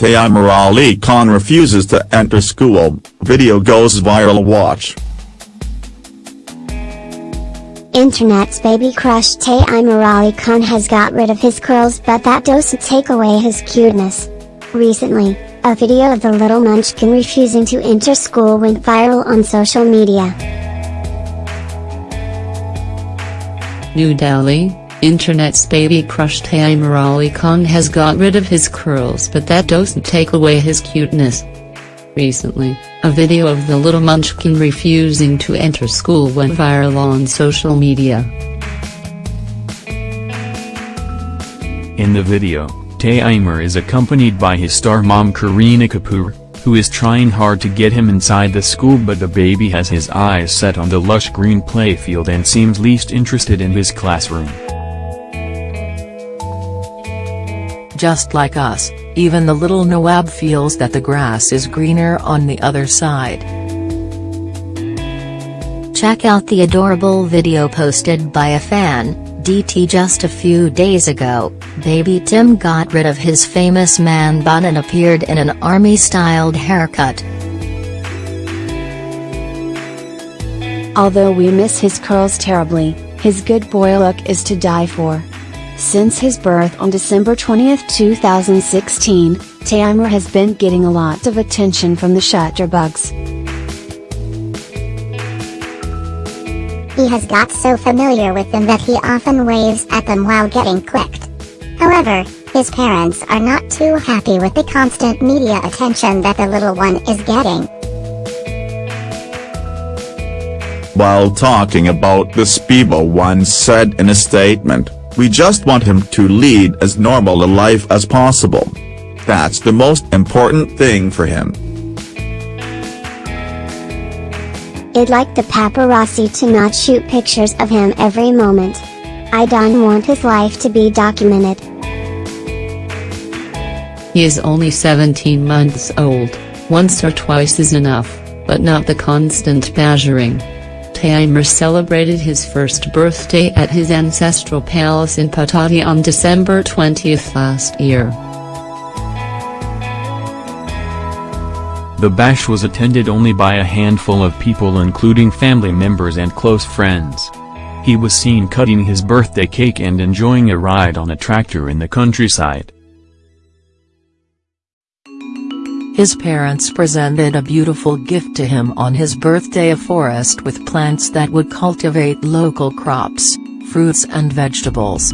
Taimur Ali Khan refuses to enter school, video goes viral watch. Internet's baby crush Taimur Ali Khan has got rid of his curls but that doesn't take away his cuteness. Recently, a video of the little munchkin refusing to enter school went viral on social media. New Delhi, Internet's baby crush Taimur Ali Khan has got rid of his curls but that doesn't take away his cuteness. Recently, a video of the little munchkin refusing to enter school went viral on social media. In the video, Taimur is accompanied by his star mom Kareena Kapoor, who is trying hard to get him inside the school but the baby has his eyes set on the lush green playfield and seems least interested in his classroom. Just like us, even the little Nawab feels that the grass is greener on the other side. Check out the adorable video posted by a fan, DT just a few days ago, baby Tim got rid of his famous man bun and appeared in an army-styled haircut. Although we miss his curls terribly, his good boy look is to die for. Since his birth on December 20, 2016, Taimur has been getting a lot of attention from the shutterbugs. He has got so familiar with them that he often waves at them while getting clicked. However, his parents are not too happy with the constant media attention that the little one is getting. While talking about this Bebo once said in a statement, we just want him to lead as normal a life as possible. That's the most important thing for him. I'd like the paparazzi to not shoot pictures of him every moment. I don't want his life to be documented. He is only 17 months old, once or twice is enough, but not the constant badgering. Taimur celebrated his first birthday at his ancestral palace in Pataudi on December 20 last year. The bash was attended only by a handful of people including family members and close friends. He was seen cutting his birthday cake and enjoying a ride on a tractor in the countryside. His parents presented a beautiful gift to him on his birthday a forest with plants that would cultivate local crops, fruits and vegetables.